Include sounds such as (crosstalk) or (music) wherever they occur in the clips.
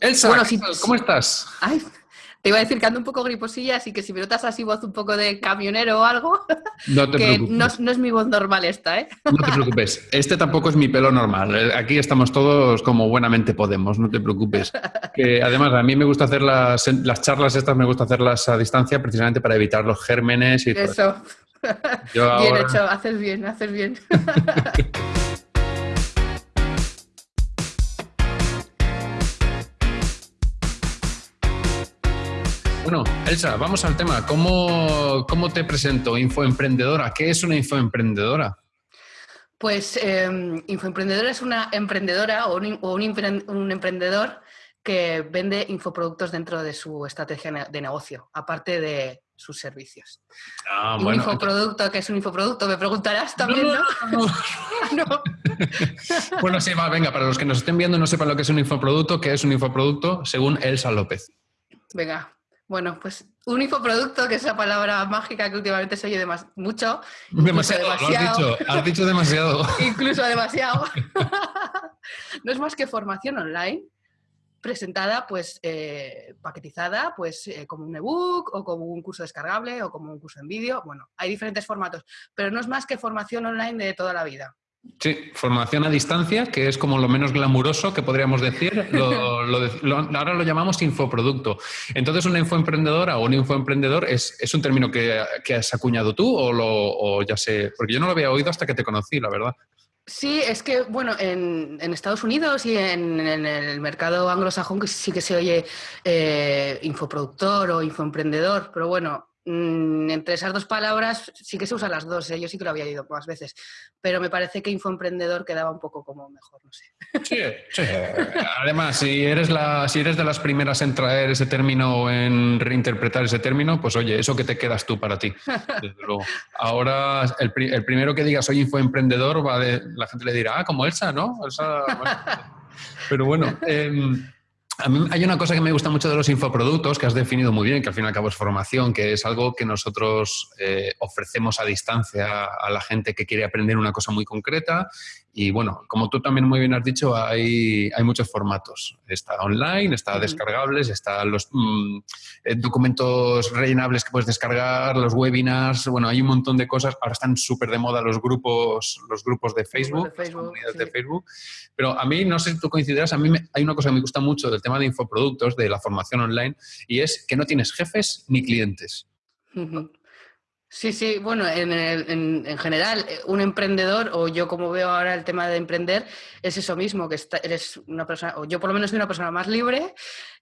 Elsa, Bueno, si- ¿cómo estás? Ay, te iba a decir que ando un poco griposilla, así que si me notas así voz un poco de camionero o algo, (laughs) No te que preocupes. no, no es mi voz normal esta, ¿eh? No te preocupes. Este tampoco es mi pelo normal. Aquí estamos todos como buenamente podemos, no te preocupes. Que además a mí me gusta hacer las, las charlas estas, me gusta hacerlas a distancia precisamente para evitar los gérmenes y todo. Eso. Yo Bien ahora- hecho, haces bien, haces bien. (laughs) Bueno, Elsa, vamos al tema. ¿Cómo, cómo te presento? Infoemprendedora. ¿Qué es una infoemprendedora? Pues eh, Infoemprendedora es una emprendedora o, un, o un empre- un emprendedor que vende infoproductos dentro de su estrategia de negocio, aparte de sus servicios. Ah, Y un infoproducto, que es un infoproducto? Me preguntarás también, ¿no? no, no. No. (laughs) (laughs) Bueno, sí, va, venga, para los que nos estén viendo y no sepan lo que es un infoproducto, ¿qué es un infoproducto? Según Elsa López. Venga, bueno, pues un infoproducto, que es esa palabra mágica que últimamente se oye demas- mucho, incluso Demasiado, lo has demasiado. dicho, has dicho demasiado. (laughs) (laughs) incluso demasiado. (laughs) no es más que formación online presentada, pues eh, paquetizada, pues eh, como un ebook o como un curso descargable o como un curso en vídeo. Bueno, hay diferentes formatos, pero no es más que formación online de toda la vida. Sí, formación a distancia, que es como lo menos glamuroso que podríamos decir. Ahora lo llamamos infoproducto. Entonces, una infoemprendedora o un infoemprendedor es, es un término que, que has acuñado tú o, ya sé, porque yo no lo había oído hasta que te conocí, la verdad. Sí, es que, bueno, en, Estados Unidos y en, el mercado anglosajón sí que se oye eh, infoproductor o infoemprendedor, pero bueno, mm, entre esas dos palabras sí que se usan las dos, ¿eh? yo sí que lo había oído más veces, pero me parece que infoemprendedor quedaba un poco como mejor, no sé. Sí, sí. Además, si eres, la, si eres de las primeras en traer ese término o en reinterpretar ese término, pues oye, eso que te quedas tú para ti. Desde luego. Ahora, el, el primero que diga soy infoemprendedor, va de, la gente le dirá, ah, como Elsa, ¿no? Elsa. Pero bueno, em, hay una cosa que me gusta mucho de los infoproductos, que has definido muy bien, que al fin y al cabo es formación, que es algo que nosotros eh, ofrecemos a distancia a la gente que quiere aprender una cosa muy concreta. Y bueno, como tú también muy bien has dicho, hay, hay muchos formatos. Está online, está descargables, están los mm, eh, documentos rellenables que puedes descargar, los webinars, bueno, hay un montón de cosas. Ahora están súper de moda los grupos, los grupos de Facebook, de Facebook, las comunidades sí. de Facebook. Pero a mí, no sé si tú coincidirás, a mí me- hay una cosa que me gusta mucho del tema de infoproductos, de la formación online, y es que no tienes jefes ni clientes. Sí, sí, bueno, en, el- en- en general, eh, un emprendedor, o yo como veo ahora el tema de emprender, es eso mismo, que está- eres una persona, o yo por lo menos soy una persona más libre,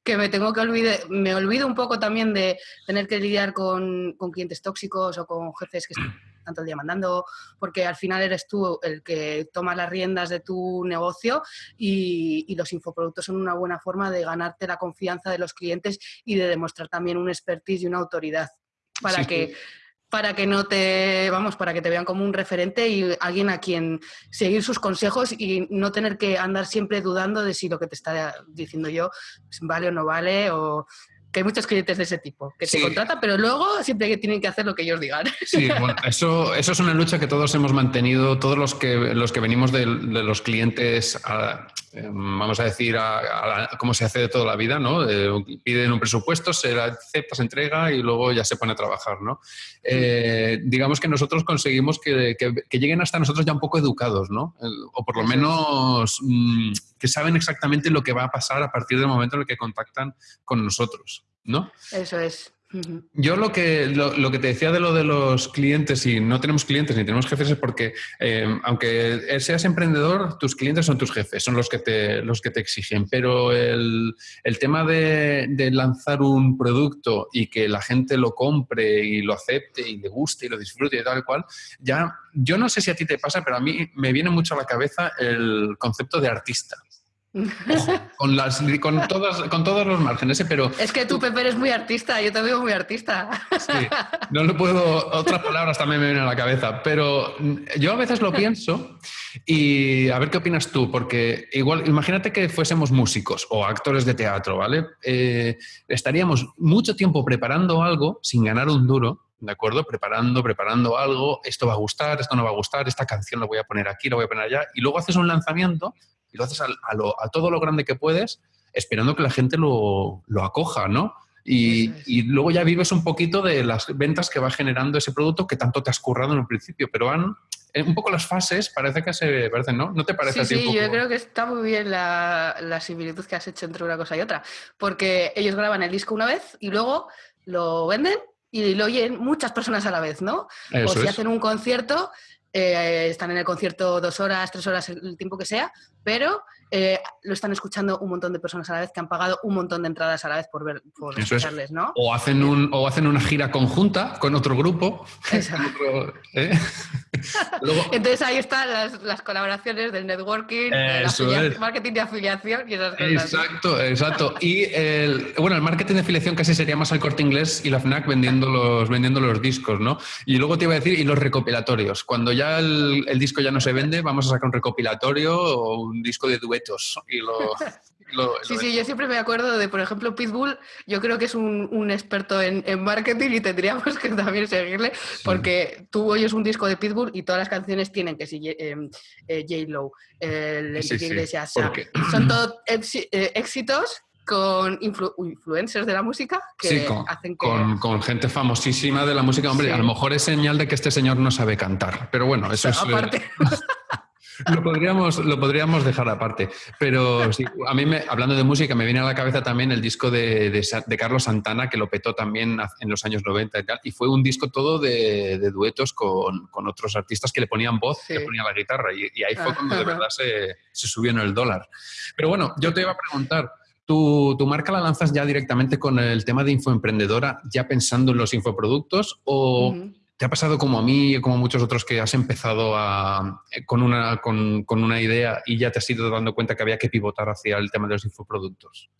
que me tengo que olvidar, me olvido un poco también de tener que lidiar con, con clientes tóxicos o con jefes que están (clears throat) tanto el día mandando, porque al final eres tú el que toma las riendas de tu negocio y, y los infoproductos son una buena forma de ganarte la confianza de los clientes y de demostrar también un expertise y una autoridad para Sí, que sí. Para que no te, vamos, para que te vean como un referente y alguien a quien seguir sus consejos y no tener que andar siempre dudando de si lo que te está diciendo yo vale o no vale o que hay muchos clientes de ese tipo que Sí. te contratan, pero luego siempre que tienen que hacer lo que ellos digan. Sí, bueno, (laughs) eso, eso es una lucha que todos hemos mantenido, todos los que, los que venimos de, de los clientes, a- eh, vamos a decir, a, a la- como se hace de toda la vida, ¿no? Eh, piden un presupuesto, se acepta, se entrega y luego ya se pone a trabajar, ¿no? Eh, digamos que nosotros conseguimos que, que- que lleguen hasta nosotros ya un poco educados, ¿no? O por lo menos mm, que saben exactamente lo que va a pasar a partir del momento en el que contactan con nosotros, ¿no? Eso es. Yo lo que, lo, que te decía de lo de los clientes, y no tenemos clientes ni tenemos jefes, es porque eh, aunque seas emprendedor, tus clientes son tus jefes, son los que te, los que te exigen. Pero el, el tema de, de lanzar un producto y que la gente lo compre y lo acepte y le guste y lo disfrute y tal cual, ya yo no sé si a ti te pasa, pero a mí me viene mucho a la cabeza el concepto de artista. Con, las, con, todas, con todos los márgenes, ¿eh? pero Es que tú, Pepe, eres muy artista, yo te veo muy artista. Sí, no lo puedo, otras palabras también me vienen a la cabeza, pero yo a veces lo pienso y a ver qué opinas tú, porque igual, imagínate que fuésemos músicos o actores de teatro, ¿vale? Eh, estaríamos mucho tiempo preparando algo sin ganar un duro, ¿de acuerdo? Preparando, preparando algo, esto va a gustar, esto no va a gustar, esta canción la voy a poner aquí, la voy a poner allá, y luego haces un lanzamiento y lo haces a, lo- a todo lo grande que puedes esperando que la gente lo, lo acoja, ¿no? Y, y, luego ya vives un poquito de las ventas que va generando ese producto que tanto te has currado en el principio, pero van un poco las fases parece que se parecen, ¿no? ¿No te parece sí, a ti Sí, yo creo que está muy bien la, la, similitud que has hecho entre una cosa y otra, porque ellos graban el disco una vez y luego lo venden y lo oyen muchas personas a la vez, ¿no? o si hacen un concierto, eh, están en el concierto dos horas, tres horas, el tiempo que sea, pero eh, lo están escuchando un montón de personas a la vez que han pagado un montón de entradas a la vez por ver por escucharles, ¿no? O hacen un o hacen una gira conjunta con otro grupo. (laughs) ¿eh? (laughs) Entonces ahí están las, las, colaboraciones del networking, el marketing de afiliación y esas cosas. Exacto, exacto. Y el, bueno, el marketing de afiliación casi sería más al corte inglés y la FNAC vendiendo los, vendiendo los discos, ¿no? Y luego te iba a decir, y los recopilatorios. Cuando ya el, el disco ya no se vende, vamos a sacar un recopilatorio o un disco de y lo... (laughs) sí, sí, yo siempre me acuerdo de, por ejemplo, Pitbull, yo creo que es un, experto en, marketing y tendríamos que también seguirle, porque tú oyes un disco de Pitbull y todas las canciones tienen que si eh, eh, J-Lo, el sí, Iglesias, (clears throat) son todos eh, éxitos con influencers de la música que hacen que... Con, gente famosísima de la música. Hombre, a lo mejor es señal de que este señor no sabe cantar, pero bueno, eso es... Aparte. (laughs) (laughs) lo, podríamos, lo podríamos dejar aparte. Pero sí, a mí, me, hablando de música, me viene a la cabeza también el disco de, de, Carlos Santana, que lo petó también en los años 90 y tal. Y fue un disco todo de, de duetos con, con, otros artistas que le ponían voz, que le ponían la guitarra. Y, ahí fue cuando de verdad se, se, subió en el dólar. Pero bueno, yo te iba a preguntar. ¿Tu, ¿Tu, marca la lanzas ya directamente con el tema de infoemprendedora, ya pensando en los infoproductos? ¿O, ¿Te ha pasado como a mí y como a muchos otros que has empezado eh, con, una, con, una idea y ya te has ido dando cuenta que había que pivotar hacia el tema de los infoproductos?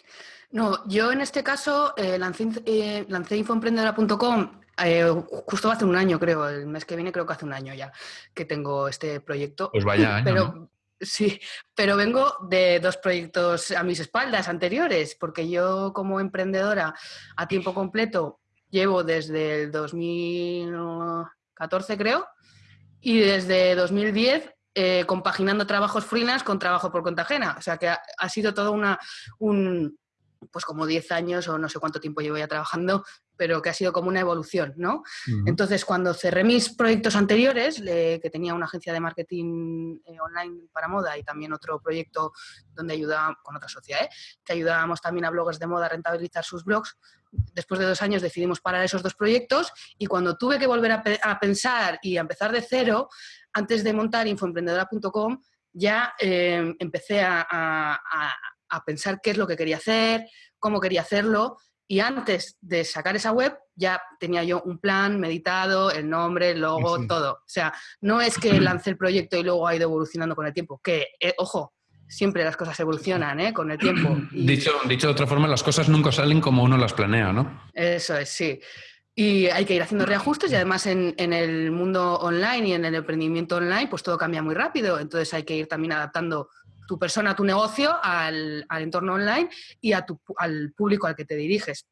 No, yo en este caso eh, lancé, eh, lancé infoemprendedora.com eh, justo hace un año, creo, el mes que viene creo que hace un año ya que tengo este proyecto. Pues vaya año, Pero, Sí, pero vengo de dos proyectos a mis espaldas anteriores, porque yo como emprendedora a tiempo completo llevo desde el 2014, creo, y desde 2010 eh, compaginando trabajos freelance con trabajo por cuenta ajena. O sea que ha, sido todo una, un, pues como 10 años o no sé cuánto tiempo llevo ya trabajando, pero que ha sido como una evolución, ¿no? Entonces, cuando cerré mis proyectos anteriores, que tenía una agencia de marketing eh, online para moda y también otro proyecto donde ayudábamos, con otra sociedad, ¿eh? que ayudábamos también a bloggers de moda a rentabilizar sus blogs, después de dos años decidimos parar esos dos proyectos y cuando tuve que volver a, pensar y a empezar de cero, antes de montar infoemprendedora.com, ya eh, empecé a, pensar qué es lo que quería hacer, cómo quería hacerlo. Y antes de sacar esa web, ya tenía yo un plan meditado, el nombre, el logo, todo. O sea, no es que lancé el proyecto y luego ha ido evolucionando con el tiempo, que, eh, ojo, siempre las cosas evolucionan ¿eh? con el tiempo. Dicho, dicho de otra forma, las cosas nunca salen como uno las planea, ¿no? Eso es, sí. Y hay que ir haciendo reajustes y además en, el mundo online y en el emprendimiento online, pues todo cambia muy rápido. Entonces hay que ir también adaptando tu persona, tu negocio al, entorno online y a tu, al público al que te diriges.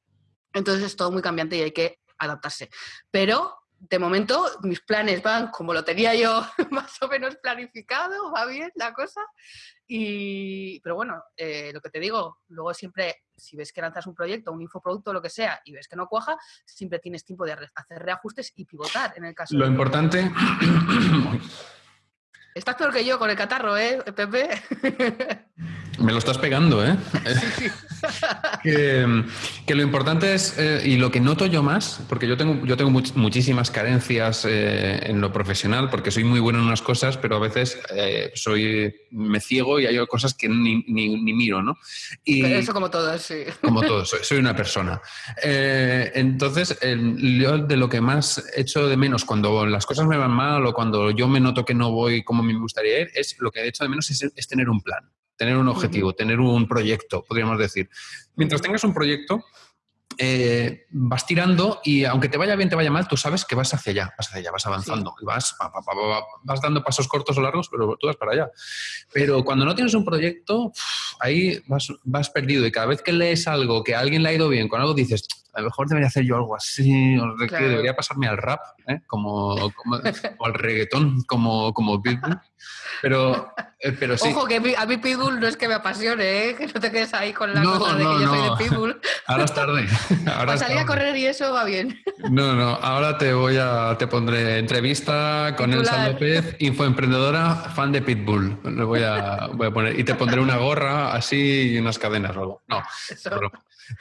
Entonces es todo muy cambiante y hay que adaptarse. Pero de momento mis planes van como lo tenía yo (laughs) más o menos planificado, va bien la cosa. Y, pero bueno, eh, lo que te digo, luego siempre, si ves que lanzas un proyecto, un infoproducto, lo que sea, y ves que no cuaja, siempre tienes tiempo de hacer reajustes y pivotar en el caso. Lo importante... (coughs) Estás peor que yo con el catarro, ¿eh, Pepe? (laughs) Me lo estás pegando, ¿eh? (laughs) que, lo importante es, eh, y lo que noto yo más, porque yo tengo, yo tengo muchísimas carencias eh, en lo profesional, porque soy muy bueno en unas cosas, pero a veces eh, soy, me ciego y hay cosas que ni, miro, ¿no? Y, eso como todo, sí. Como (laughs) todo, soy, una persona. entonces, yo de lo que más echo de menos cuando las cosas me van mal o cuando yo me noto que no voy como me gustaría ir, es lo que echo de menos es tener un plan tener un objetivo, tener un proyecto, podríamos decir. Mientras tengas un proyecto, eh, vas tirando y aunque te vaya bien, te vaya mal, tú sabes que vas hacia allá, vas hacia allá, vas avanzando y vas, vas dando pasos cortos o largos, pero tú vas para allá. Pero cuando no tienes un proyecto, ahí vas, vas perdido y cada vez que lees algo que a alguien le ha ido bien con algo, dices, a lo mejor debería hacer yo algo así, o de que Claro. debería pasarme al rap, ¿eh? como, como- o al reggaetón, como, como Pitbull. Pero, eh, pero sí, Ojo, que a mí Pitbull no es que me apasione, ¿eh? que no te quedes ahí con la No, cosa de que yo soy de Pitbull. ahora es tarde. (laughs) Ahora Para es salir a correr y eso va bien. No, no, ahora te voy a, te pondré entrevista con Elsa. López, infoemprendedora, fan de Pitbull. Le voy a, voy a poner, y te pondré una gorra así y unas cadenas o algo. No, Eso.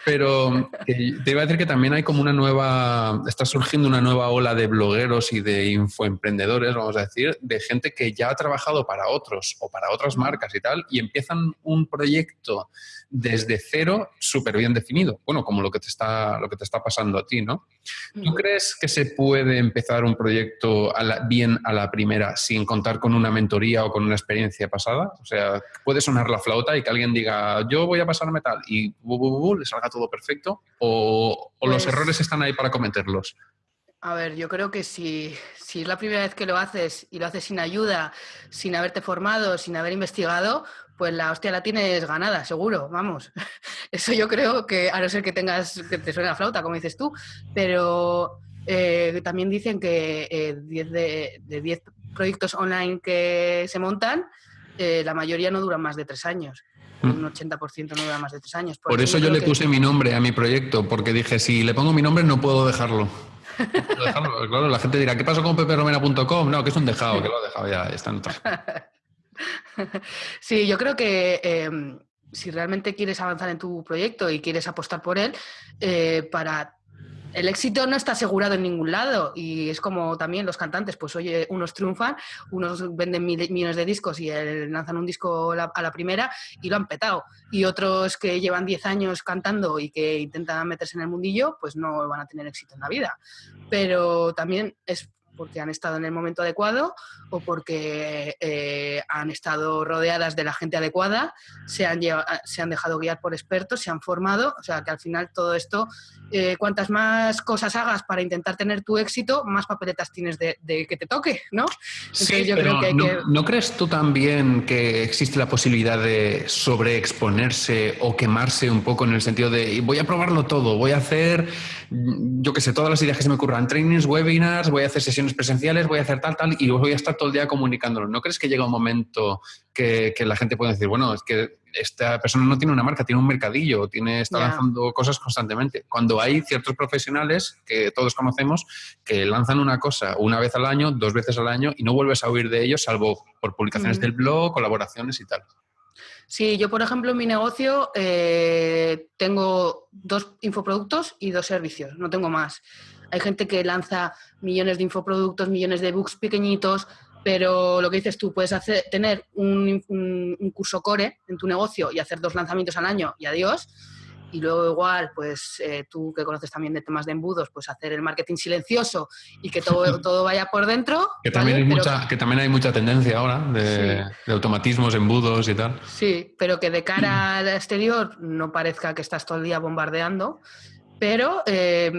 Pero (laughs) te iba a decir que también hay como una nueva, está surgiendo una nueva ola de blogueros y de infoemprendedores, vamos a decir, de gente que ya ha trabajado para otros o para otras marcas y tal, y empiezan un proyecto desde cero súper bien definido. Bueno, como lo que te está, lo que te está pasando a ti, ¿no? ¿Tú crees que se puede empezar un proyecto a la- bien a la primera sin contar con una mentoría o con una experiencia pasada? O sea, puede sonar la flauta y que alguien diga, yo voy a pasarme tal y bu, bu, bu, bu, le salga todo perfecto o, o los Pues- errores están ahí para cometerlos. A ver, yo creo que si, si es la primera vez que lo haces y lo haces sin ayuda, sin haberte formado, sin haber investigado, pues la hostia la tienes ganada, seguro, vamos. (laughs) Eso yo creo que, a no ser que tengas, que te suene la flauta, como dices tú, pero eh, también dicen que eh, 10 de, de 10 proyectos online que se montan, eh, la mayoría no duran más de tres años. Mm. Un 80% no dura más de tres años. Por eso yo le que- puse mi nombre a mi proyecto, porque dije, si le pongo mi nombre no puedo dejarlo. (laughs) No puedo dejarlo. Claro, la gente dirá, ¿qué pasó con peperomena.com? No, que es un dejado, que lo ha dejado ya, está en otra. (laughs) (laughs) Sí, yo creo que eh, si realmente quieres avanzar en tu proyecto y quieres apostar por él, eh, para el éxito no está asegurado en ningún lado y es como también los cantantes, pues oye, unos triunfan, unos venden mil- millones de discos y lanzan un disco a la primera y lo han petado y otros que llevan 10 años cantando y que intentan meterse en el mundillo, pues no van a tener éxito en la vida. Pero también es porque han estado en el momento adecuado o porque eh, han estado rodeadas de la gente adecuada, se han, lleva- se han dejado guiar por expertos, se han formado, o sea que al final todo esto, eh, cuantas más cosas hagas para intentar tener tu éxito, más papeletas tienes de, de que te toque, ¿no? Entonces yo pero creo que hay ¿no, que... ¿no crees tú también que existe la posibilidad de sobreexponerse o quemarse un poco en el sentido de voy a probarlo todo, voy a hacer, yo qué sé, todas las ideas que se me ocurran, trainings, webinars, voy a hacer sesiones presenciales, voy a hacer tal, tal, y voy a estar todo el día comunicándolo? ¿No crees que llega un momento que, que la gente puede decir, bueno, es que esta persona no tiene una marca, tiene un mercadillo, tiene, está lanzando cosas constantemente? Cuando hay ciertos profesionales que todos conocemos que lanzan una cosa una vez al año, dos veces al año y no vuelves a oír de ellos salvo por publicaciones Mm. del blog, colaboraciones y tal. Sí, yo por ejemplo en mi negocio eh, tengo dos infoproductos y dos servicios, no tengo más. Hay gente que lanza millones de infoproductos, millones de books pequeñitos, pero lo que dices tú, puedes hacer, tener un, un- un curso core en tu negocio y hacer dos lanzamientos al año y adiós. Y luego igual, pues eh, tú que conoces también de temas de embudos, pues hacer el marketing silencioso y que todo, (laughs) todo vaya por dentro. Que también, ¿vale? hay Pero- mucha, que también hay mucha tendencia ahora de, Sí. de automatismos, embudos y tal. Sí, pero que de cara al exterior no parezca que estás todo el día bombardeando, pero eh,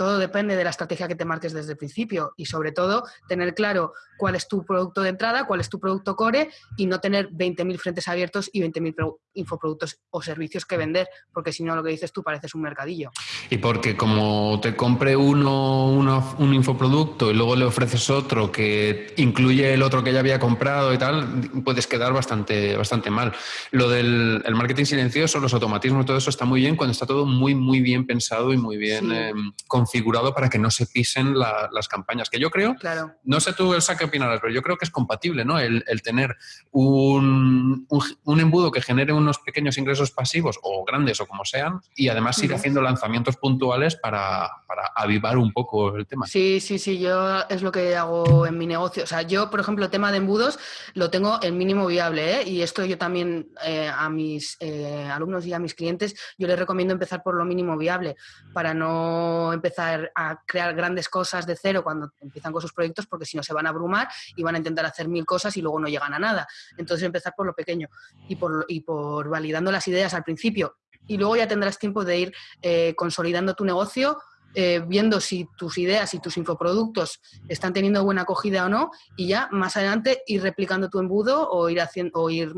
todo depende de la estrategia que te marques desde el principio y sobre todo tener claro cuál es tu producto de entrada, cuál es tu producto core y no tener 20.000 frentes abiertos y 20.000 pro- infoproductos o servicios que vender, porque si no lo que dices tú pareces un mercadillo. Y porque como te compre uno, uno- un infoproducto y luego le ofreces otro que incluye el otro que ya había comprado y tal, puedes quedar bastante, bastante mal. Lo del el marketing silencioso, los automatismos, todo eso está muy bien cuando está todo muy, muy bien pensado y muy bien Sí. eh, configurado para que no se pisen la- las campañas. Que yo creo Claro. no sé tú, Elsa, qué opinarás, pero yo creo que es compatible, ¿no? El, el tener un, un, un embudo que genere unos pequeños ingresos pasivos o grandes o como sean y además ir haciendo lanzamientos puntuales para, para avivar un poco el tema. Sí, sí, sí, yo es lo que hago en mi negocio. O sea, yo, por ejemplo, el tema de embudos lo tengo en mínimo viable, ¿eh? Y esto yo también eh, a mis eh, alumnos y a mis clientes, yo les recomiendo empezar por lo mínimo viable para no empezar a crear grandes cosas de cero cuando empiezan con sus proyectos, porque si no se van a abrumar y van a intentar hacer mil cosas y luego no llegan a nada. Entonces, empezar por lo pequeño y por, y por validando las ideas al principio. Y luego ya tendrás tiempo de ir eh, consolidando tu negocio eh, viendo si tus ideas y tus infoproductos están teniendo buena acogida o no, y ya más adelante ir replicando tu embudo o ir haciendo o ir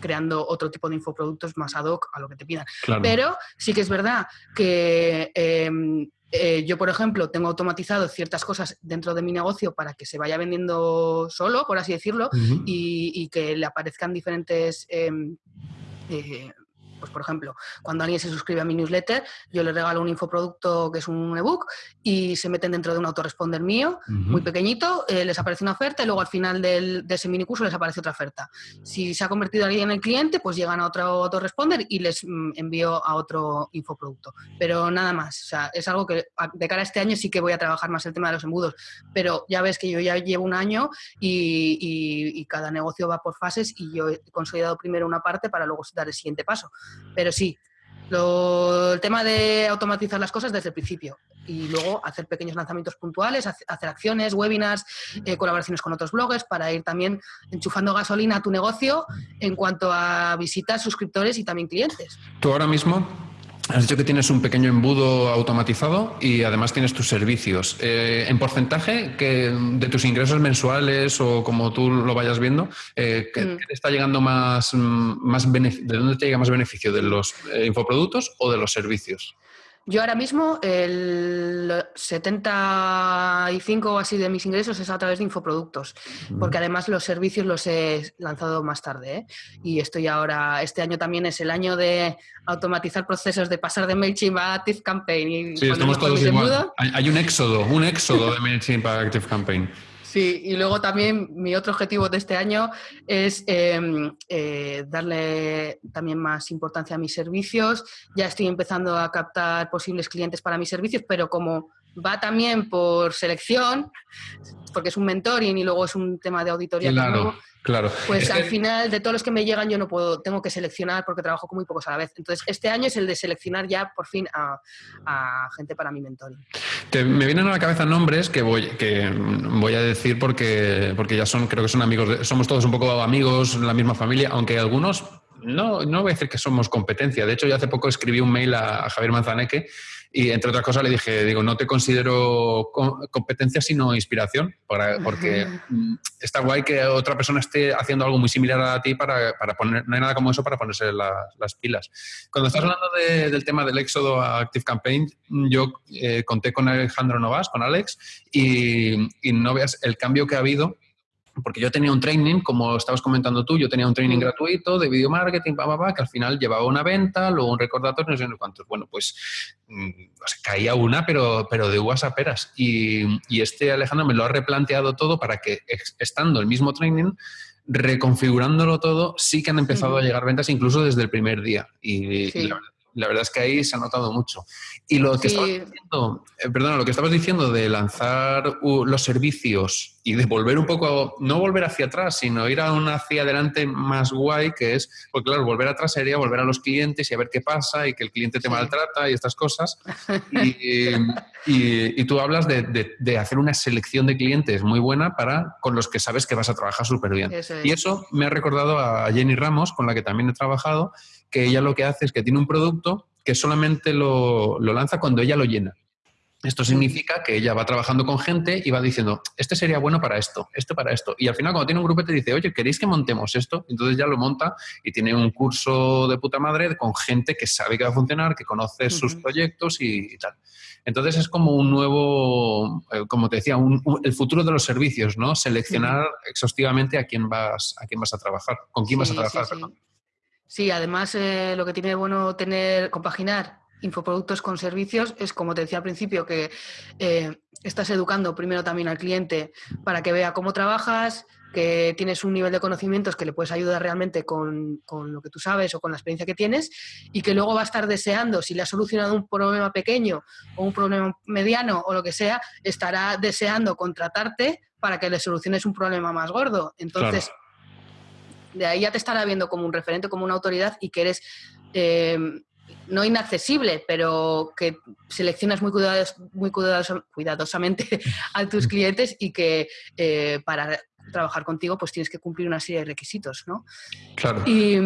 creando otro tipo de infoproductos más ad hoc a lo que te pidan. Pero sí que es verdad que em, eh, yo, por ejemplo, tengo automatizado ciertas cosas dentro de mi negocio para que se vaya vendiendo solo, por así decirlo, y, que le aparezcan diferentes em, eh, pues por ejemplo, cuando alguien se suscribe a mi newsletter, yo le regalo un infoproducto que es un ebook y se meten dentro de un autoresponder mío, muy pequeñito, eh, les aparece una oferta y luego al final del, de ese minicurso les aparece otra oferta. Si se ha convertido alguien en el cliente, pues llegan a otro autoresponder y les mm, envío a otro infoproducto. Pero nada más, o sea, es algo que de cara a este año sí que voy a trabajar más el tema de los embudos, pero ya ves que yo ya llevo un año y, y cada negocio va por fases y yo he consolidado primero una parte para luego dar el siguiente paso. Pero sí, el tema de automatizar las cosas desde el principio y luego hacer pequeños lanzamientos puntuales, hacer acciones, webinars, eh, colaboraciones con otros bloggers para ir también enchufando gasolina a tu negocio en cuanto a visitas, suscriptores y también clientes. Tú ahora mismo Has dicho que tienes un pequeño embudo automatizado y además tienes tus servicios. Eh, en porcentaje que de tus ingresos mensuales o como tú lo vayas viendo, eh, ¿qué, mm. te está llegando más, más ¿de dónde te llega más beneficio? ¿De los eh, infoproductos o de los servicios? Yo ahora mismo el 75 o así de mis ingresos es a través de infoproductos, porque además los servicios los he lanzado más tarde. ¿eh? Y estoy ahora, este año también es el año de automatizar procesos, de pasar de MailChimp a ActiveCampaign. sí, estamos todos igual. Hay, hay, un éxodo, un éxodo de MailChimp a ActiveCampaign. Sí, y luego también mi otro objetivo de este año es em, eh, darle también más importancia a mis servicios. Ya estoy empezando a captar posibles clientes para mis servicios, pero como va también por selección, porque es un mentoring y luego es un tema de auditoría. Claro. Claro. Pues al final, de todos los que me llegan, yo no puedo, tengo que seleccionar porque trabajo con muy pocos a la vez. Entonces, este año es el de seleccionar ya por fin a, gente para mi mentoring. me vienen a la cabeza nombres que voy, que voy a decir porque, porque ya son, creo que son amigos, somos todos un poco amigos, la misma familia, aunque algunos no, no voy a decir que somos competencia. De hecho, yo hace poco escribí un mail a, Javier Manzaneque y, entre otras cosas, le dije, digo, no te considero competencia, sino inspiración, para, porque mm, está guay que otra persona esté haciendo algo muy similar a ti para, para poner, no hay nada como eso para ponerse las pilas. Cuando estás hablando del tema del éxodo a Active Campaign, yo eh, conté con Alejandro Novas, con Alex, y, y no veas el cambio que ha habido porque yo tenía un training, como estabas comentando tú, yo tenía un training mm. gratuito de video marketing, que al final llevaba una venta, luego un recordatorio, no sé cuántos. Bueno, pues mm, caía una, pero, pero de uvas a peras. Y, y, este Alejandro me lo ha replanteado todo para que, estando el mismo training, reconfigurándolo todo, sí que han empezado a llegar ventas incluso desde el primer día. Y, la verdad es que ahí se ha notado mucho. Y lo que estabas diciendo, eh, perdona, lo que estabas diciendo de lanzar los servicios y de volver un poco, no volver hacia atrás, sino ir a una hacia adelante más guay, que es, pues claro, volver atrás sería volver a los clientes y a ver qué pasa y que el cliente te maltrata y estas cosas. (laughs) Y, tú hablas de, hacer una selección de clientes muy buena para con los que sabes que vas a trabajar súper bien. Y eso me ha recordado a Jenny Ramos, con la que también he trabajado, que ella lo que hace es que tiene un producto que solamente lo, lanza cuando ella lo llena. Esto significa que ella va trabajando con gente y va diciendo, este sería bueno para esto, este para esto. Y al final cuando tiene un grupo te dice, oye, ¿queréis que montemos esto? Entonces ya lo monta y tiene un curso de puta madre con gente que sabe que va a funcionar, que conoce sus proyectos y, tal. Entonces es como un nuevo, eh, como te decía, el futuro de los servicios, ¿no? Seleccionar exhaustivamente a quién vas, a quién vas a trabajar, con quién vas a trabajar. Sí, además eh, lo que tiene bueno tener, compaginar infoproductos con servicios es, como te decía al principio, que eh, estás educando primero también al cliente para que vea cómo trabajas, que tienes un nivel de conocimientos que le puedes ayudar realmente con, con, lo que tú sabes o con la experiencia que tienes y que luego va a estar deseando, si le has solucionado un problema pequeño o un problema mediano o lo que sea, estará deseando contratarte para que le soluciones un problema más gordo. Entonces, de ahí ya te estará viendo como un referente, como una autoridad y que eres eh, no inaccesible, pero que seleccionas muy, muy cuidadosamente (laughs) a tus clientes y que eh, para trabajar contigo, pues tienes que cumplir una serie de requisitos, ¿no? Claro. Y,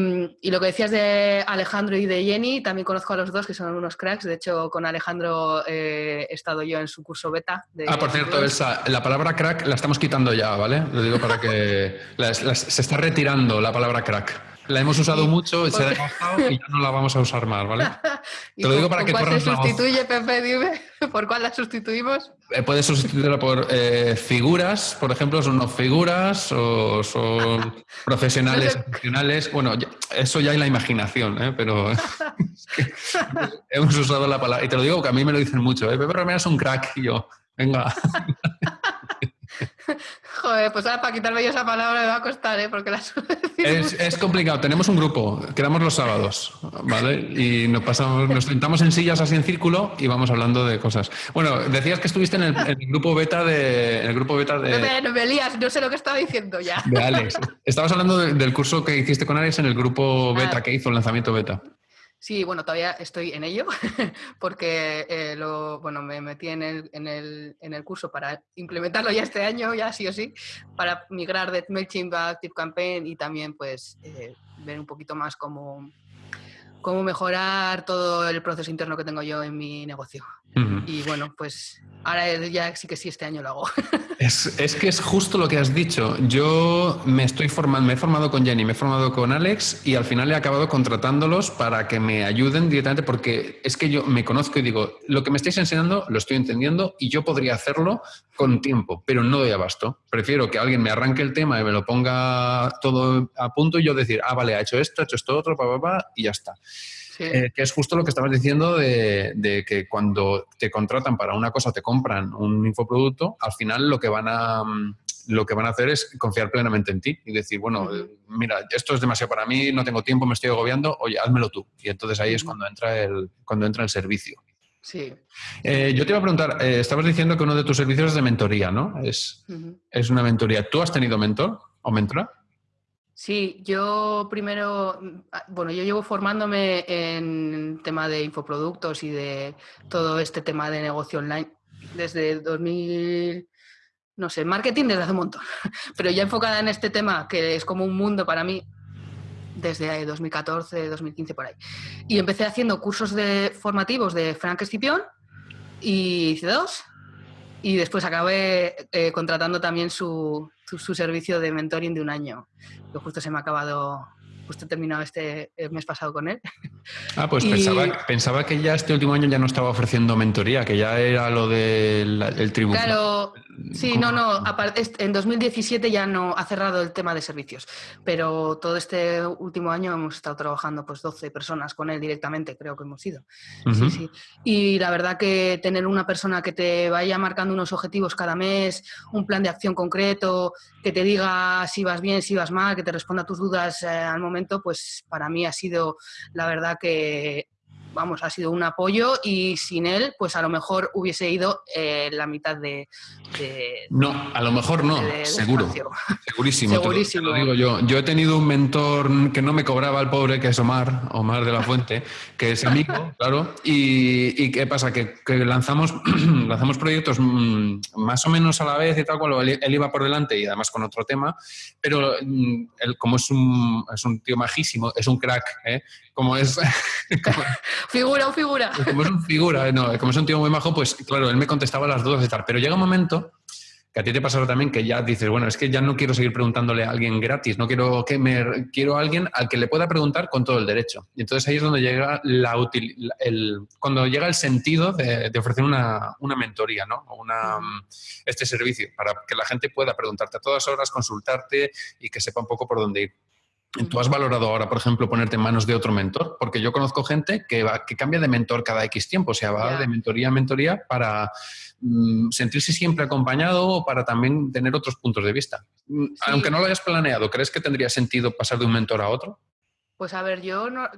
lo que decías de Alejandro y de Jenny, también conozco a los dos, que son unos cracks. De hecho, con Alejandro eh, he estado yo en su curso beta. ah, por cierto, esa, la palabra crack la estamos quitando ya, ¿vale? Lo digo para que (laughs) se está retirando la palabra crack. La hemos usado mucho, se ha desgastado y ya no la vamos a usar más, ¿vale? (laughs) Te lo digo para que cuál se sustituye, Pepe? Dime, (laughs) ¿por cuál la sustituimos? Eh, puedes sustituirla por eh, figuras, por ejemplo, son no figuras o son (laughs) profesionales, profesionales. Bueno, eso ya hay la imaginación, ¿eh? pero hemos usado la palabra. Y te lo digo que a mí me lo dicen mucho, ¿eh? Pepe Romero es un crack y yo, venga. Joder, pues ahora para quitarme yo esa palabra me va a costar, ¿eh? Porque la es, es, complicado. Tenemos un grupo, quedamos los sábados, ¿vale? Y nos pasamos, nos sentamos en sillas así en círculo y vamos hablando de cosas. Bueno, decías que estuviste en el, grupo beta de. En el grupo beta de. Me lías, no sé lo que estaba diciendo ya. De Alex. Estabas hablando del curso que hiciste con Alex en el grupo beta ah. que hizo el lanzamiento beta. Sí, bueno, todavía estoy en ello (laughs) porque eh, lo, bueno, me metí en el, en, el, en el, curso para implementarlo ya este año, ya sí o sí, para migrar de MailChimp a ActiveCampaign y también pues eh, ver un poquito más cómo, cómo mejorar todo el proceso interno que tengo yo en mi negocio. Y bueno, pues ahora ya sí que sí, este año lo hago. (laughs) Es, es, que es justo lo que has dicho. Yo me estoy formando, me he formado con Jenny, me he formado con Alex y al final he acabado contratándolos para que me ayuden directamente porque es que yo me conozco y digo, lo que me estáis enseñando lo estoy entendiendo y yo podría hacerlo con tiempo, pero no doy abasto. Prefiero que alguien me arranque el tema y me lo ponga todo a punto y yo decir, ah, vale, ha hecho esto, ha hecho esto otro, pa, pa, pa, y ya está. Eh, que es justo lo que estabas diciendo de, que cuando te contratan para una cosa, te compran un infoproducto, al final lo que van a mm, lo que van a hacer es confiar plenamente en ti y decir, bueno, eh, mira, esto es demasiado para mí, no tengo tiempo, me estoy agobiando, oye, házmelo tú. Y entonces ahí es cuando entra el, cuando entra el servicio. Sí. Eh, yo te iba a preguntar, estabas diciendo que uno de tus servicios es de mentoría, ¿no? Es, es una mentoría. ¿Tú has tenido mentor o mentora? Sí, yo primero, mm, ah, bueno, yo llevo formándome en tema de infoproductos y de todo este tema de negocio online desde 2000, no sé, marketing desde hace un montón, (laughs) pero ya enfocada en este tema que es como un mundo para mí desde 2014, 2015 por ahí. Y empecé haciendo cursos de formativos de Frank Escipión y hice dos y después acabé eh, contratando también su, su, servicio de mentoring de un año, que justo se me ha acabado, justo he terminado este mes pasado con él. (laughs) Ah, pues pensaba, pensaba, que ya este último año ya no estaba ofreciendo mentoría, que ya era lo del tribunal. Claro, sí, no, no, en 2017 ya no ha cerrado el tema de servicios, pero todo este último año hemos estado trabajando pues 12 personas con él directamente, creo que hemos ido. sí, sí. Y la verdad que tener una persona que te vaya marcando unos objetivos cada mes, un plan de acción concreto, que te diga si vas bien, si vas mal, que te responda a tus dudas eh, al momento, pues para mí ha sido la verdad que vamos, ha sido un apoyo y sin él, pues a lo mejor hubiese ido eh, la mitad de, No, a lo mejor no, seguro. (laughs) Segurísimo. Segurísimo. lo, digo yo. Yo he tenido un mentor que no me cobraba el pobre, que es Omar, Omar de la Fuente, que es amigo, (laughs) claro. Y, ¿qué pasa? Que, lanzamos, (clears throat) lanzamos proyectos mm, más o menos a la vez y tal, cuando él, iba por delante y además con otro tema, pero mm, él, como es un, es un tío majísimo, es un crack, ¿eh? como es... (laughs) figura o figura. Como es un figura, no, como es un tío muy majo, pues claro, él me contestaba las dudas y tal. Pero llega un momento que a ti te pasará también que ya dices, bueno, es que ya no quiero seguir preguntándole a alguien gratis, no quiero que me quiero a alguien al que le pueda preguntar con todo el derecho. Y entonces ahí es donde llega la el, cuando llega el sentido de, ofrecer una, una, mentoría, ¿no? Una, este servicio para que la gente pueda preguntarte a todas horas, consultarte y que sepa un poco por dónde ir. ¿Tú has valorado ahora, por ejemplo, ponerte en manos de otro mentor? Porque yo conozco gente que, va, que cambia de mentor cada X tiempo, o sea, va de mentoría a mentoría para mm, sentirse siempre acompañado o para también tener otros puntos de vista. Mm, aunque no lo hayas planeado, ¿crees que tendría sentido pasar de un mentor a otro? Pues a ver, yo no,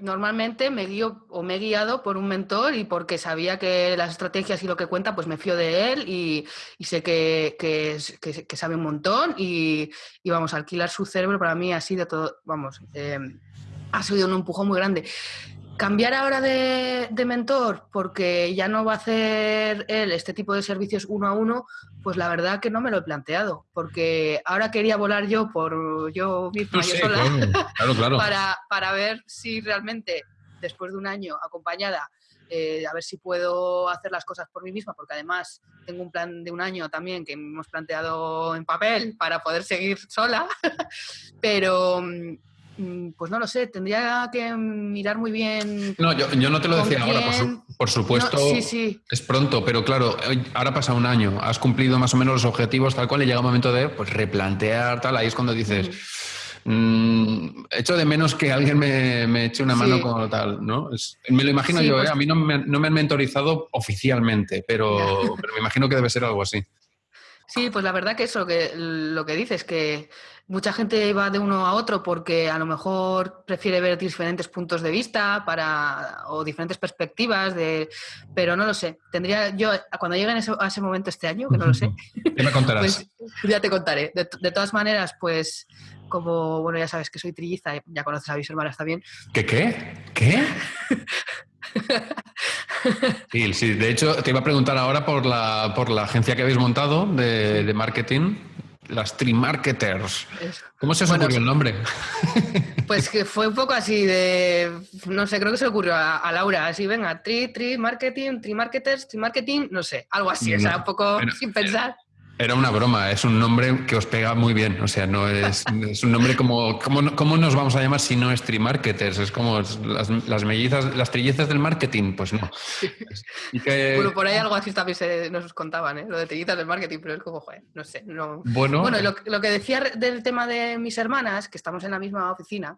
normalmente me guío o me he guiado por un mentor y porque sabía que las estrategias y lo que cuenta, pues me fío de él y, sé que, que, sabe un montón y, vamos, alquilar su cerebro para mí ha sido todo, vamos, eh, ha sido un empujón muy grande. Cambiar ahora de, mentor porque ya no va a hacer él este tipo de servicios uno a uno, pues la verdad que no me lo he planteado, porque ahora quería volar yo por yo misma, yo sola, (laughs) para, para ver si realmente después de un año acompañada eh, a ver si puedo hacer las cosas por mí misma, porque además tengo un plan de un año también que hemos planteado en papel para poder seguir sola, (laughs) pero, mm, pues no lo sé, tendría que mirar muy bien. No, yo, no te lo decía ahora, por, supuesto, sí, sí. es pronto, pero claro, ahora pasa un año, has cumplido más o menos los objetivos tal cual y llega un momento de pues, replantear tal, ahí es cuando dices... Mm, echo de menos que alguien me, eche una mano como tal, ¿no? me lo imagino yo, ¿eh? pues a mí no me, no me, han mentorizado oficialmente, pero, pero, me imagino que debe ser algo así. Sí, pues la verdad que eso, que lo que dices, que mucha gente va de uno a otro porque a lo mejor prefiere ver diferentes puntos de vista para, o diferentes perspectivas, de, pero no lo sé. Tendría yo, cuando llegue a ese momento este año, que no lo sé, ya me contarás. (laughs) Pues, ya te contaré. De, de, todas maneras, pues como, bueno, ya sabes que soy trilliza, ya conoces a mis hermanas también. ¿Qué qué? ¿Qué? (laughs) Sí, sí, de hecho te iba a preguntar ahora por la, por la agencia que habéis montado de, marketing, las Trimarketers. ¿Cómo se os ocurrió el nombre? (laughs) Pues que fue un poco así de, no sé, creo que se le ocurrió a, Laura, así, venga, Tri, Tri, Marketing, Trimarketers, Trimarketing, no sé, algo así, o sea, un poco sin pensar. Era una broma, es un nombre que os pega muy bien. O sea, no es, es un nombre como. ¿Cómo nos vamos a llamar si no es trimarketers? Es como las, las mellizas, las trillezas del marketing, pues no. (laughs) Bueno, por ahí algo así también se, nos contaban, ¿eh? Lo de trillizas del marketing, pero es como, joder, no sé. No... Bueno, bueno lo, lo, que decía del tema de mis hermanas, que estamos en la misma oficina,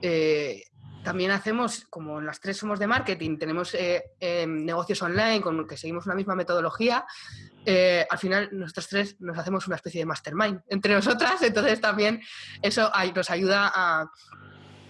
eh, también hacemos, como las tres somos de marketing, tenemos eh, em, negocios online con que seguimos una misma metodología, eh, al final nosotros tres nos hacemos una especie de mastermind entre nosotras, entonces también eso nos ayuda a,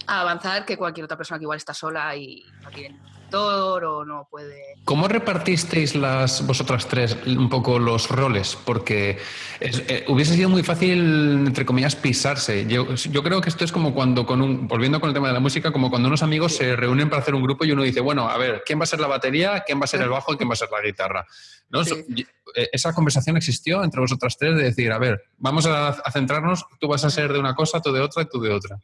avanzar que cualquier otra persona que igual está sola y no tiene o no puede... ¿Cómo repartisteis las vosotras tres un poco los roles? Porque eh, hubiese sido muy fácil, entre comillas, pisarse. Yo, creo que esto es como cuando, con un, volviendo con el tema de la música, como cuando unos amigos se reúnen para hacer un grupo y uno dice, bueno, a ver, ¿quién va a ser la batería? ¿Quién va a ser el bajo? ¿Y quién va a ser la guitarra? ¿No? Eh, esa conversación existió entre vosotras tres de decir, a ver, vamos a, centrarnos, tú vas a ser de una cosa, tú de otra y tú de otra.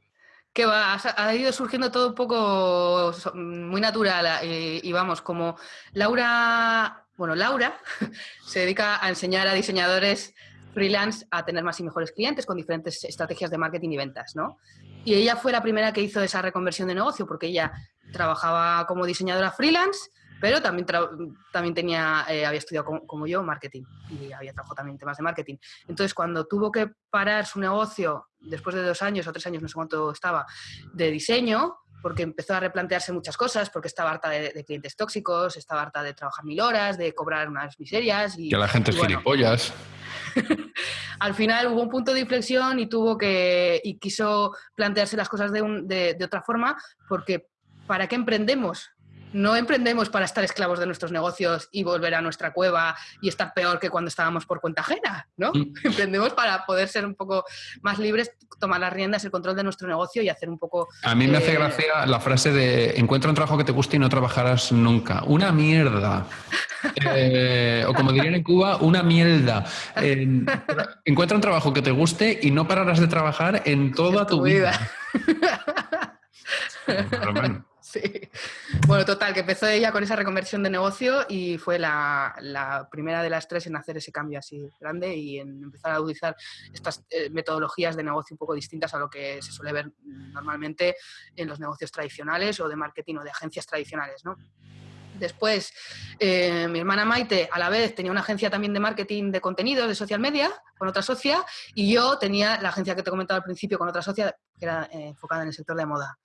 Que va, ha ido surgiendo todo un poco muy natural y, vamos, como Laura, bueno, Laura (laughs) se dedica a enseñar a diseñadores freelance a tener más y mejores clientes con diferentes estrategias de marketing y ventas, ¿no? Y ella fue la primera que hizo esa reconversión de negocio porque ella trabajaba como diseñadora freelance pero también, también tenía, eh, había estudiado como, yo marketing y había trabajado también en temas de marketing. Entonces, cuando tuvo que parar su negocio, después de dos años o tres años, no sé cuánto estaba, de diseño, porque empezó a replantearse muchas cosas, porque estaba harta de, clientes tóxicos, estaba harta de trabajar mil horas, de cobrar unas miserias. Y, que la gente es gilipollas. (laughs) al final hubo un punto de inflexión y tuvo que, y quiso plantearse las cosas de, de, de otra forma, porque ¿para qué emprendemos? No emprendemos para estar esclavos de nuestros negocios y volver a nuestra cueva y estar peor que cuando estábamos por cuenta ajena, ¿no? Mm. (laughs) Emprendemos para poder ser un poco más libres, tomar las riendas, el control de nuestro negocio y hacer un poco... A mí me hace eh, gracia la frase de encuentra un trabajo que te guste y no trabajarás nunca. Una mierda. (laughs) Eh, o como dirían en Cuba, una mierda. (laughs) encuentra un trabajo que te guste y no pararás de trabajar en toda tu, vida. (laughs) Sí. Bueno, total, que empezó ella con esa reconversión de negocio y fue la, primera de las tres en hacer ese cambio así grande y en empezar a utilizar estas eh, metodologías de negocio un poco distintas a lo que se suele ver normalmente en los negocios tradicionales o de marketing o de agencias tradicionales, ¿no? Después, eh, mi hermana Maite, a la vez, tenía una agencia también de marketing de contenidos, de social media, con otra socia, y yo tenía la agencia que te he comentado al principio con otra socia, que era eh, enfocada en el sector de moda.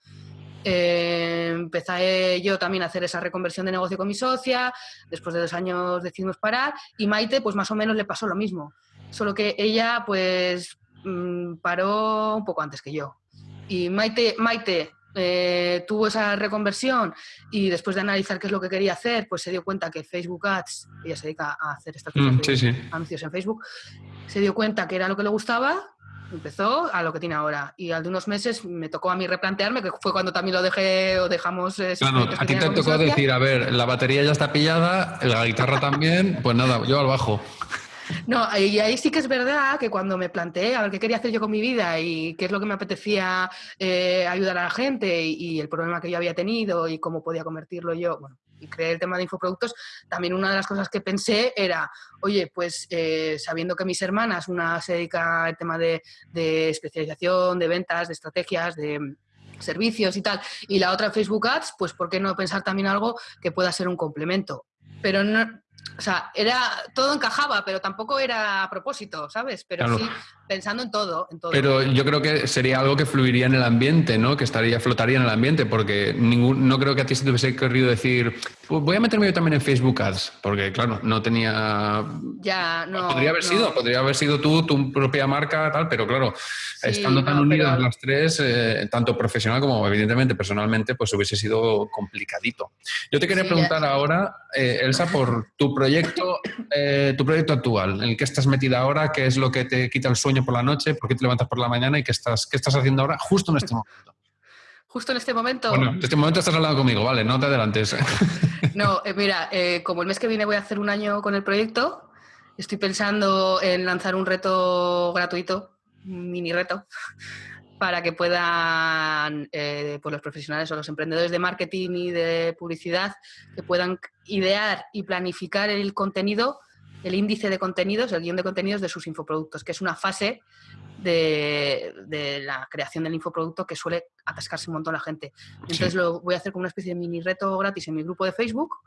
Eh, empecé yo también a hacer esa reconversión de negocio con mi socia, después de dos años decidimos parar y Maite pues más o menos le pasó lo mismo, solo que ella pues mm, paró un poco antes que yo. Y Maite, Maite eh, tuvo esa reconversión y después de analizar qué es lo que quería hacer, pues se dio cuenta que Facebook Ads, ella se dedica a hacer estas mm, anuncios en Facebook, se dio cuenta que era lo que le gustaba empezó a lo que tiene ahora. Y al de unos meses me tocó a mí replantearme, que fue cuando también lo dejé o dejamos... Eh, claro, a ti te tocó decir, a ver, la batería ya está pillada, la guitarra también, pues nada, yo al bajo. (laughs) No, y ahí sí que es verdad que cuando me planteé a ver qué quería hacer yo con mi vida y qué es lo que me apetecía eh, ayudar a la gente y, el problema que yo había tenido y cómo podía convertirlo yo, bueno, y creé el tema de infoproductos, también una de las cosas que pensé era, oye, pues eh, sabiendo que mis hermanas, una se dedica al tema de, especialización, de ventas, de estrategias, de, servicios y tal, y la otra Facebook Ads, pues ¿por qué no pensar también algo que pueda ser un complemento? Pero no, o sea, era, todo encajaba, pero tampoco era a propósito, ¿sabes? Pero sí pensando en todo, en todo. Pero yo creo que sería algo que fluiría en el ambiente, ¿no? Que estaría, flotaría en el ambiente, porque ningún, no creo que a ti se te hubiese querido decir, pues voy a meterme yo también en Facebook Ads, porque claro, no tenía... Ya, no. Podría haber sido, podría haber sido tú, tu propia marca, tal, pero claro, estando tan unidas las tres, eh, tanto profesional como evidentemente personalmente, pues hubiese sido complicadito. Yo te quería preguntar ahora, eh, Elsa, por (laughs) tu proyecto, eh, tu proyecto actual, en el que estás metida ahora, qué es lo que te quita el sueño por la noche, por qué te levantas por la mañana y qué estás, qué estás haciendo ahora justo en este momento. Justo en este momento. Bueno, en este momento estás hablando conmigo, vale, no te adelantes. (laughs) No, eh, mira, eh, como el mes que viene voy a hacer un año con el proyecto, estoy pensando en lanzar un reto gratuito, un mini reto, para que puedan eh, pues los profesionales o los emprendedores de marketing y de publicidad que puedan idear y planificar el contenido el índice de contenidos, el guion de contenidos de sus infoproductos, que es una fase de, la creación del infoproducto que suele atascarse un montón la gente. Entonces lo voy a hacer como una especie de mini reto gratis en mi grupo de Facebook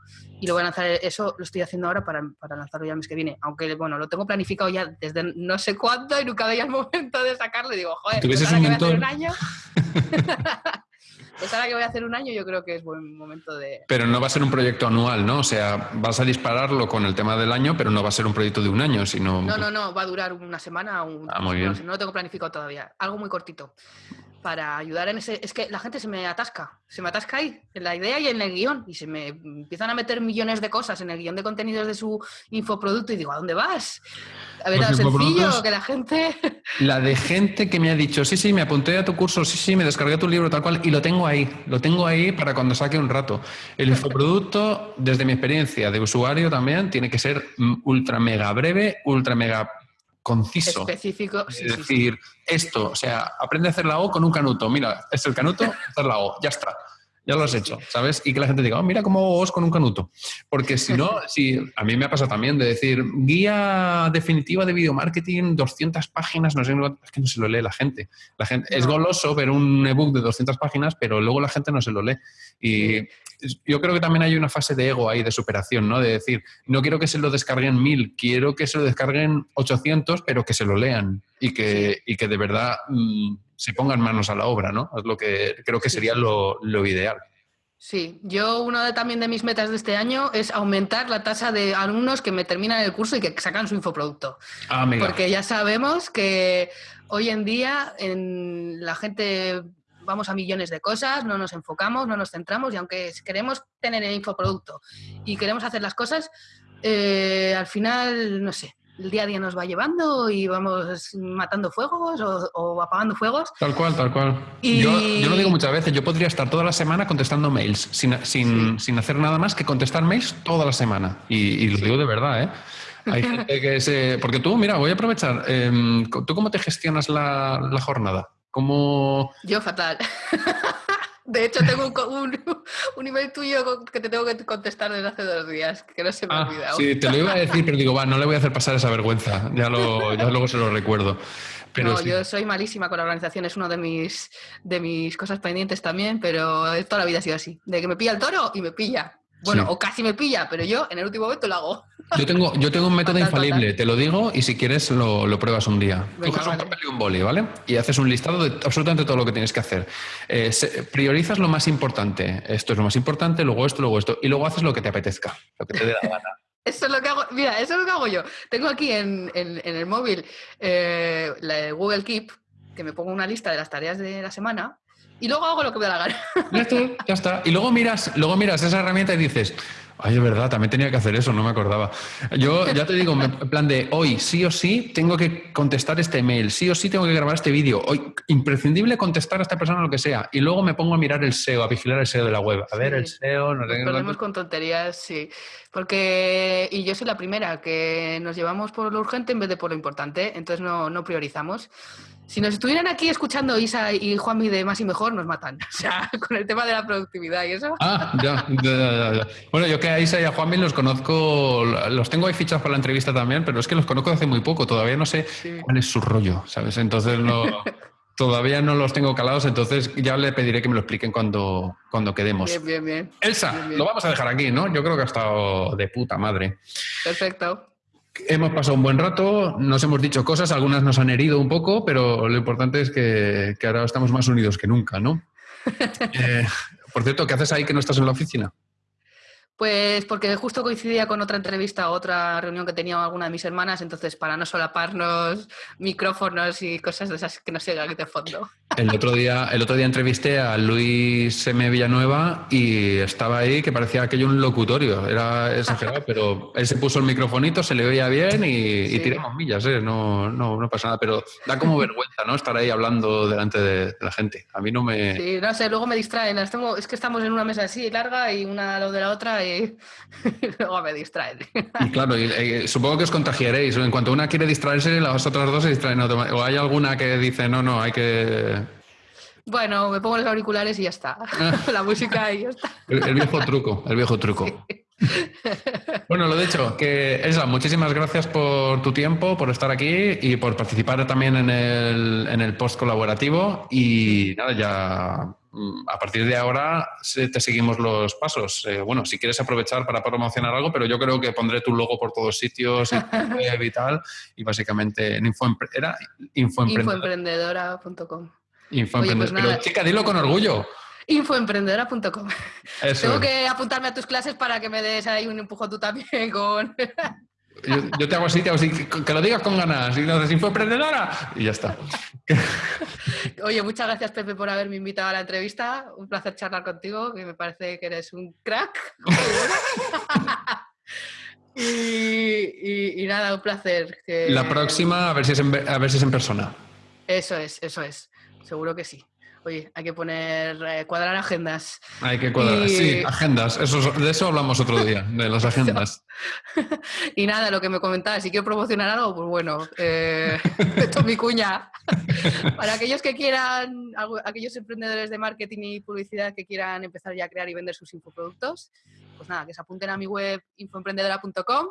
y lo voy a lanzar, eso lo estoy haciendo ahora para, para lanzarlo ya el mes que viene. Aunque, bueno, lo tengo planificado ya desde no sé cuándo y nunca veía el momento de sacarlo y digo, joder, ¿tuvieses un, un año? (laughs) Pues ahora que voy a hacer un año, yo creo que es buen momento de. Pero no va a ser un proyecto anual, ¿no? O sea, vas a dispararlo con el tema del año, pero no va a ser un proyecto de un año, sino. No, no, no, va a durar una semana o un. Ah, muy bien. No, lo tengo planificado todavía. Algo muy cortito. Para ayudar en ese. Es que la gente se me atasca. Se me atasca ahí, en la idea y en el guion. Y se me empiezan a meter millones de cosas en el guion de contenidos de su infoproducto y digo, ¿a dónde vas? A ver, tan sencillo, que la gente... (laughs) La de gente que me ha dicho, sí, sí, me apunté a tu curso, sí, sí, me descargué tu libro, tal cual, y lo tengo ahí, lo tengo ahí para cuando saque un rato. El infoproducto, desde mi experiencia de usuario también, tiene que ser ultra mega breve, ultra mega conciso. Específico. Es decir, esto, o sea, aprende a hacer la O con un canuto. Mira, es el canuto, hacer la O, ya está ya lo has hecho, ¿sabes? Y que la gente diga, oh, mira cómo os con un canuto. Porque si no, (laughs) si, a mí me ha pasado también de decir, guía definitiva de video marketing, 200 páginas, no sé, es que no se lo lee la gente. La gente Es goloso ver un ebook de 200 páginas, pero luego la gente no se lo lee. Y yo creo que también hay una fase de ego ahí, de superación, ¿no? De decir, no quiero que se lo descarguen mil, quiero que se lo descarguen 800, pero que se lo lean y que, y que de verdad... Mm, se pongan manos a la obra, ¿no? Es lo que creo que sería lo, ideal. Sí, yo una de, también de mis metas de este año es aumentar la tasa de alumnos que me terminan el curso y que sacan su infoproducto. Ah, Porque ya sabemos que hoy en día en la gente vamos a millones de cosas, no nos enfocamos, no nos centramos y aunque queremos tener el infoproducto y queremos hacer las cosas, eh, al final, no sé, el día a día nos va llevando y vamos matando fuegos o, apagando fuegos. Tal cual, tal cual. Yo, lo digo muchas veces, yo podría estar toda la semana contestando mails, sin, sin, sin hacer nada más que contestar mails toda la semana. Y, lo digo de verdad, ¿eh? Hay (laughs) gente que se... Porque tú, mira, voy a aprovechar. Em, ¿Tú cómo te gestionas la, la jornada? ¿Cómo... Yo fatal. (laughs) De hecho, tengo un, (laughs) un, email tuyo que te tengo que contestar desde hace dos días, que no se me ha ah, olvidado. Sí, te lo iba a decir, pero digo, va, no le voy a hacer pasar esa vergüenza. Ya, lo, ya luego se lo recuerdo. Pero no, yo soy malísima con la organización, es una de mis, de mis cosas pendientes también, pero toda la vida ha sido así. De que me pilla el toro y me pilla. Bueno, o casi me pilla, pero yo en el último momento lo hago. Yo tengo, yo tengo un (laughs) método infalible, te lo digo y si quieres lo, pruebas un día. Coges un papel y un boli, ¿vale? Y haces un listado de absolutamente todo lo que tienes que hacer. Eh, priorizas lo más importante. Esto es lo más importante, luego esto, luego esto. Y luego haces lo que te apetezca, lo que te dé la gana. (laughs) Eso es lo que hago. Mira, eso es lo que hago yo. Tengo aquí en, el móvil eh, la Google Keep, que me pongo una lista de las tareas de la semana y luego hago lo que me da la gana. (laughs) Ya está, ya está. Y luego miras, luego miras esa herramienta y dices, ay, es verdad, también tenía que hacer eso, no me acordaba. Yo ya te digo, en plan de hoy sí o sí tengo que contestar este email, sí o sí tengo que grabar este vídeo, hoy imprescindible contestar a esta persona lo que sea. Y luego me pongo a mirar el SEO, a vigilar el SEO de la web. A ver, el SEO... Nos perdemos con tonterías, sí. Porque, y yo soy la primera, que nos llevamos por lo urgente en vez de por lo importante, entonces no, no priorizamos. Si nos estuvieran aquí escuchando Isa y Juanmi de Más y Mejor, nos matan. (laughs) O sea, con el tema de la productividad y eso. Ah, ya, ya, ya, Bueno, yo que a Isa y a Juanmi los conozco, los tengo ahí fichados para la entrevista también, pero es que los conozco hace muy poco, todavía no sé cuál es su rollo, ¿sabes? Entonces no... (laughs) Todavía no los tengo calados, entonces ya le pediré que me lo expliquen cuando, cuando quedemos. Bien, bien, bien. Elsa, lo vamos a dejar aquí, ¿no? Yo creo que ha estado de puta madre. Perfecto. Hemos pasado un buen rato, nos hemos dicho cosas, algunas nos han herido un poco, pero lo importante es que, ahora estamos más unidos que nunca, ¿no? (laughs) Eh, por cierto, ¿qué haces ahí que no estás en la oficina? Pues porque justo coincidía con otra entrevista, otra reunión que tenía alguna de mis hermanas, entonces para no solaparnos (laughs) micrófonos y cosas de esas que no se aquí de fondo. El otro día, el otro día entrevisté a Luis M. Villanueva y estaba ahí que parecía aquello un locutorio, era exagerado, pero él se puso el microfonito, se le oía bien y, tiramos millas, ¿eh? no, no, no, pasa nada, pero da como (laughs) vergüenza, ¿no? Estar ahí hablando delante de, la gente. A mí no me... Sí, no sé, luego me distraen, es que estamos en una mesa así larga y una lo de la otra y, (laughs) luego me distraen. claro, supongo que os contagiaréis. En cuanto una quiere distraerse, las otras dos se distraen. O hay alguna que dice, no, no, hay que... Bueno, me pongo los auriculares y ya está. (laughs) La música y ya está. El, viejo truco, el viejo truco. Bueno, lo dicho, que Elsa, muchísimas gracias por tu tiempo, por estar aquí y por participar también en el, en el post colaborativo. Y nada, ya a partir de ahora te seguimos los pasos. Eh, bueno, si quieres aprovechar para promocionar algo, pero yo creo que pondré tu logo por todos sitios (laughs) y, tal. Y básicamente en era infoemprendedora.com. Infoemprendedora. Pues pero chica, dilo con orgullo. Infoemprendedora.com. Tengo que apuntarme a tus clases para que me des ahí un empujón tú también con... Yo, te hago así, te hago así, que lo digas con ganas. Y no si fue emprendedora. Y ya está. (laughs) Oye, muchas gracias, Pepe, por haberme invitado a la entrevista. Un placer charlar contigo, que me parece que eres un crack. (laughs) y, nada, un placer. La próxima, a ver, si es a ver si es en persona. Eso es, eso es. Seguro que sí. Oye, hay que poner, eh, cuadrar agendas. Hay que cuadrar, sí, agendas. Eso, de eso hablamos otro día, de las (laughs) agendas. y nada, lo que me comentaba, si quiero promocionar algo, pues bueno, eh, (laughs) esto es mi cuña. Para aquellos que quieran, aquellos emprendedores de marketing y publicidad que quieran empezar ya a crear y vender sus infoproductos, pues nada, que se apunten a mi web infoemprendedora.com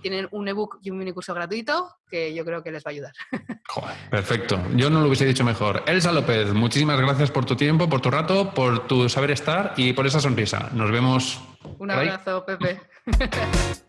tienen un ebook y un mini curso gratuito que yo creo que les va a ayudar. (laughs) perfecto. Yo no lo hubiese dicho mejor. Elsa López, muchísimas gracias por tu tiempo, por tu rato, por tu saber estar y por esa sonrisa. Nos vemos. Un abrazo, Pepe. (laughs)